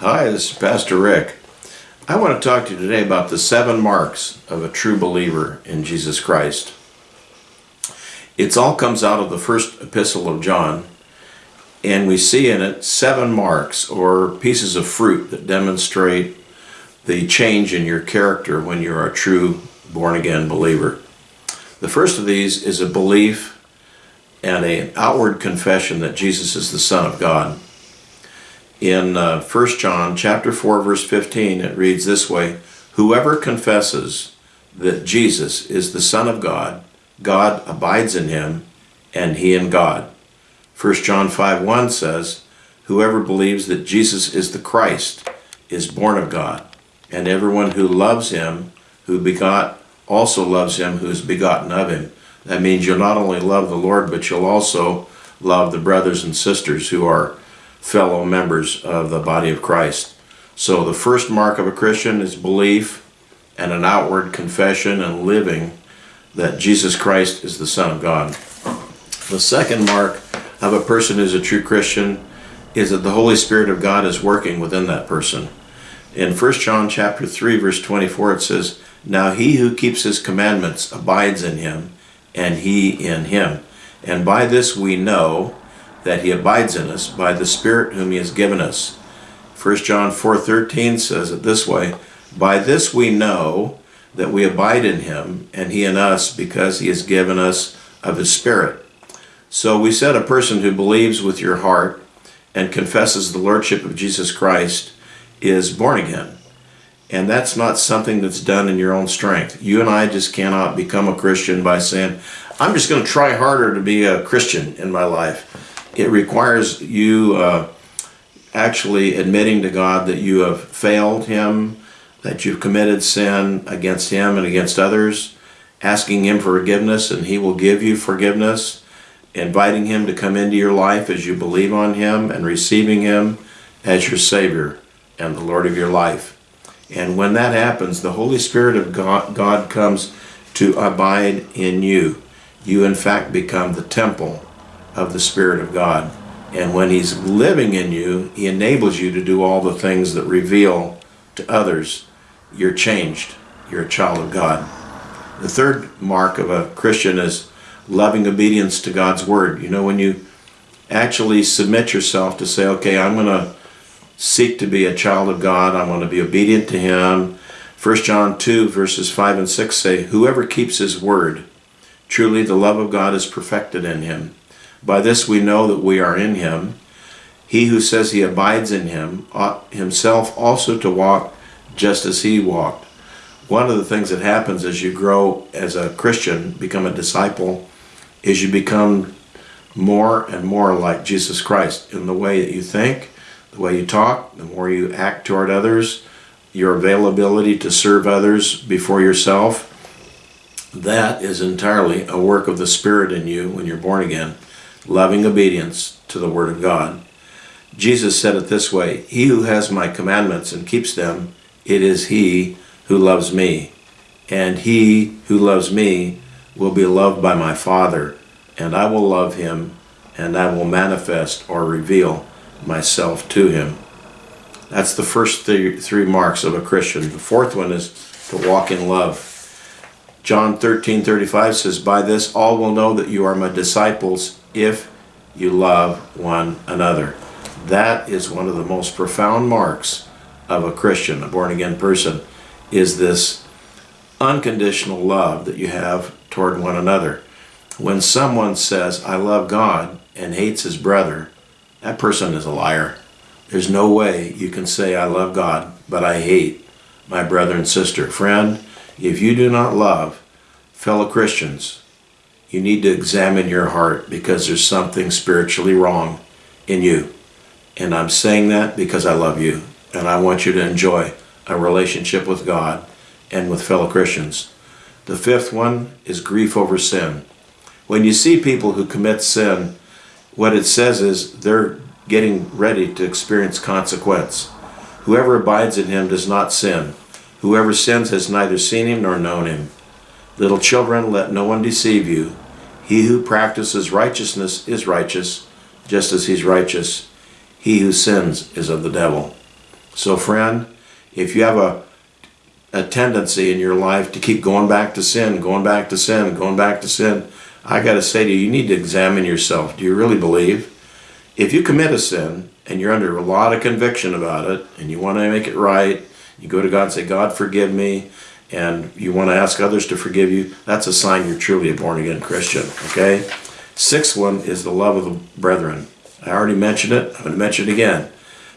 Hi, this is Pastor Rick. I want to talk to you today about the seven marks of a true believer in Jesus Christ. It all comes out of the first epistle of John, and we see in it seven marks or pieces of fruit that demonstrate the change in your character when you're a true born again believer. The first of these is a belief and an outward confession that Jesus is the Son of God. In uh, 1 John chapter 4 verse 15 it reads this way, Whoever confesses that Jesus is the Son of God, God abides in him and he in God. 1 John 5 1 says, Whoever believes that Jesus is the Christ is born of God, and everyone who loves him, who begot, also loves him who is begotten of him. That means you'll not only love the Lord, but you'll also love the brothers and sisters who are fellow members of the body of Christ. So the first mark of a Christian is belief and an outward confession and living that Jesus Christ is the Son of God. The second mark of a person who's a true Christian is that the Holy Spirit of God is working within that person. In 1 John chapter 3 verse 24 it says, Now he who keeps his commandments abides in him, and he in him. And by this we know that he abides in us by the Spirit whom he has given us. 1 John 4.13 says it this way, By this we know that we abide in him, and he in us, because he has given us of his Spirit. So we said a person who believes with your heart and confesses the Lordship of Jesus Christ is born again. And that's not something that's done in your own strength. You and I just cannot become a Christian by saying, I'm just going to try harder to be a Christian in my life. It requires you uh, actually admitting to God that you have failed Him, that you've committed sin against Him and against others, asking Him for forgiveness, and He will give you forgiveness, inviting Him to come into your life as you believe on Him, and receiving Him as your Savior and the Lord of your life. And when that happens, the Holy Spirit of God, God comes to abide in you. You, in fact, become the temple of the Spirit of God. And when He's living in you, He enables you to do all the things that reveal to others you're changed. You're a child of God. The third mark of a Christian is loving obedience to God's Word. You know, when you actually submit yourself to say, okay, I'm going to seek to be a child of God. I'm going to be obedient to Him. 1 John 2 verses 5 and 6 say, Whoever keeps His word, truly the love of God is perfected in him. By this we know that we are in Him. He who says he abides in Him ought himself also to walk just as He walked. One of the things that happens as you grow as a Christian, become a disciple, is you become more and more like Jesus Christ in the way that you think, the way you talk, the more you act toward others, your availability to serve others before yourself, that is entirely a work of the Spirit in you when you're born again, loving obedience to the Word of God. Jesus said it this way, He who has my commandments and keeps them, it is he who loves me. And he who loves me will be loved by my Father, and I will love him, and I will manifest or reveal myself to him. That's the first three, three marks of a Christian. The fourth one is to walk in love. John 13, 35 says, By this all will know that you are my disciples if you love one another. That is one of the most profound marks of a Christian, a born-again person, is this unconditional love that you have toward one another. When someone says, I love God, and hates his brother, that person is a liar. There's no way you can say, I love God, but I hate my brother and sister. Friend, if you do not love fellow Christians, you need to examine your heart because there's something spiritually wrong in you. And I'm saying that because I love you and I want you to enjoy a relationship with God and with fellow Christians. The fifth one is grief over sin. When you see people who commit sin, what it says is they're getting ready to experience consequence. Whoever abides in him does not sin. Whoever sins has neither seen him nor known him. Little children, let no one deceive you. He who practices righteousness is righteous, just as he's righteous. He who sins is of the devil. So, friend, if you have a a tendency in your life to keep going back to sin, going back to sin, going back to sin, I got to say to you, you need to examine yourself. Do you really believe? If you commit a sin and you're under a lot of conviction about it and you want to make it right, you go to God and say, God, forgive me, and you want to ask others to forgive you, that's a sign you're truly a born again Christian, okay? Sixth one is the love of the brethren. I already mentioned it, I'm going to mention it again.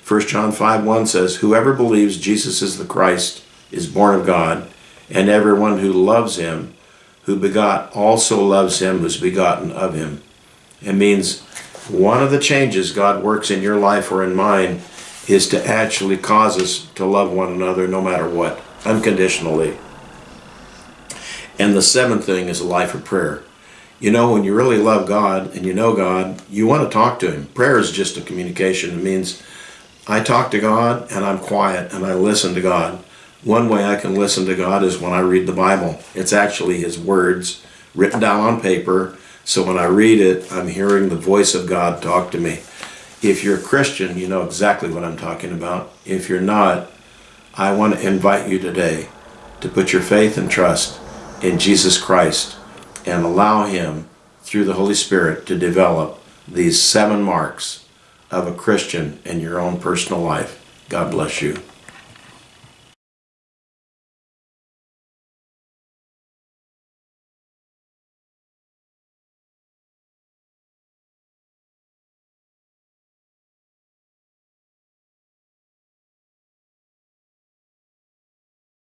1 John 5 1 says, Whoever believes Jesus is the Christ is born of God, and everyone who loves him, who begot, also loves him who's begotten of him. It means one of the changes God works in your life or in mine is to actually cause us to love one another no matter what, unconditionally. And the seventh thing is a life of prayer. You know, when you really love God and you know God, you want to talk to Him. Prayer is just a communication. It means I talk to God and I'm quiet and I listen to God. One way I can listen to God is when I read the Bible. It's actually His words written down on paper. So when I read it, I'm hearing the voice of God talk to me. If you're a Christian, you know exactly what I'm talking about. If you're not, I want to invite you today to put your faith and trust in Jesus Christ and allow Him, through the Holy Spirit, to develop these seven marks of a Christian in your own personal life. God bless you.